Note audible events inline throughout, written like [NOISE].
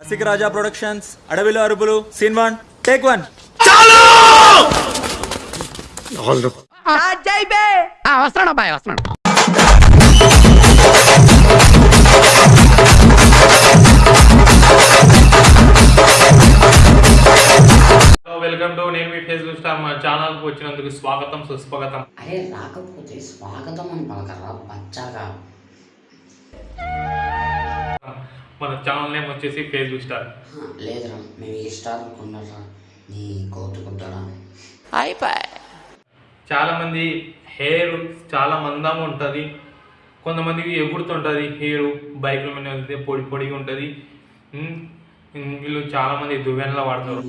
రసిక రాజా productions అడవిలో అరుపులు scene one. Take one ఆ, వస్తున్నాడు అబ్బాయి వస్తున్నాడు హలో వెల్కమ్ టు నేను మీ ఫేస్బుక్ స్టార్ మా ఛానల్కి వచ్చినందుకు స్వాగతం సుస్వాగతం. అరే రాకపోతే స్వాగతం అని పలకరా బచ్చాగా. మన ఛానల్ నేమ్ వచ్చేసి ఫేస్బుక్ స్టార్ లేదురా మేము ఈ స్టార్ అనుకున్నారా నీ కోతుకుంటారా చాలా మంది హెయిర్ చాలా మందంగా ఉంటుంది. కొంతమందికి ఎగురుతుంటుంది హెయిర్ బైక్ల మీద వెళ్తే పొడి పొడిగా ఉంటుంది. వీళ్ళు చాలా మంది దువ్వెనలా వాడతారు.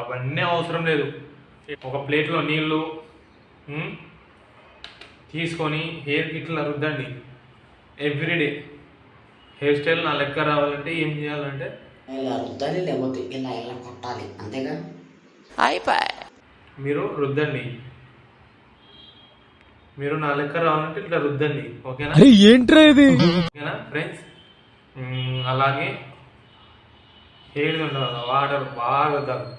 అవన్నీ అవసరం లేదు. ఒక ప్లేట్లో నీళ్ళు తీసుకొని హెయిర్ ఇట్లా రుద్దండి ఎవ్రీడే హెయిర్ స్టైల్ నా లెక్క రావాలంటే ఏం చేయాలంటే ఇలా రుద్దాలి లేకపోతే ఇలా ఇలా కొట్టాలి. అంతేగా? మీరు రుద్దండి. మీరు నా లెక్క రావాలంటే ఇట్లా రుద్దండి. ఓకేనా? ఏంట్రా ఇది? ఓకేనా ఫ్రెండ్స్ అలాగే హెయిర్ ఉండదు వాటర్ బాగా రుద్దాలి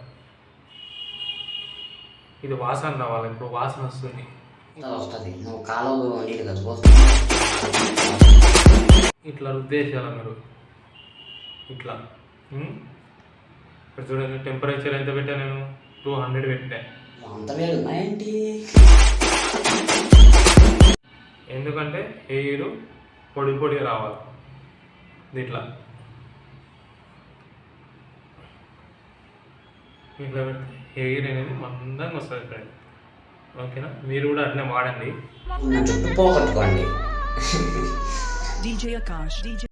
ఇది వాసన రావాలి. ఇప్పుడు వాసన వస్తుంది. ఇలా వస్తుంది. నువ్వు నీళ్ళు కదా ఇట్లా రుద్దేసేయాలి మీరు? ఇట్లా? ఇక్కడ చూడండి టెంపరేచర్ ఎంత పెట్టా నేను? టూ హండ్రెడ్ పెట్టా. అంత ఏంటి ఎందుకంటే హెయిర్ పొడి పొడి రావాలి. ఇట్లా. ఇట్లా పెడితే హెయిర్ అనేది మందంగా వస్తుంది ఫ్రెండ్ ఓకేనా? మీరు కూడా అట్లనే వాడండి. నా [LAUGHS]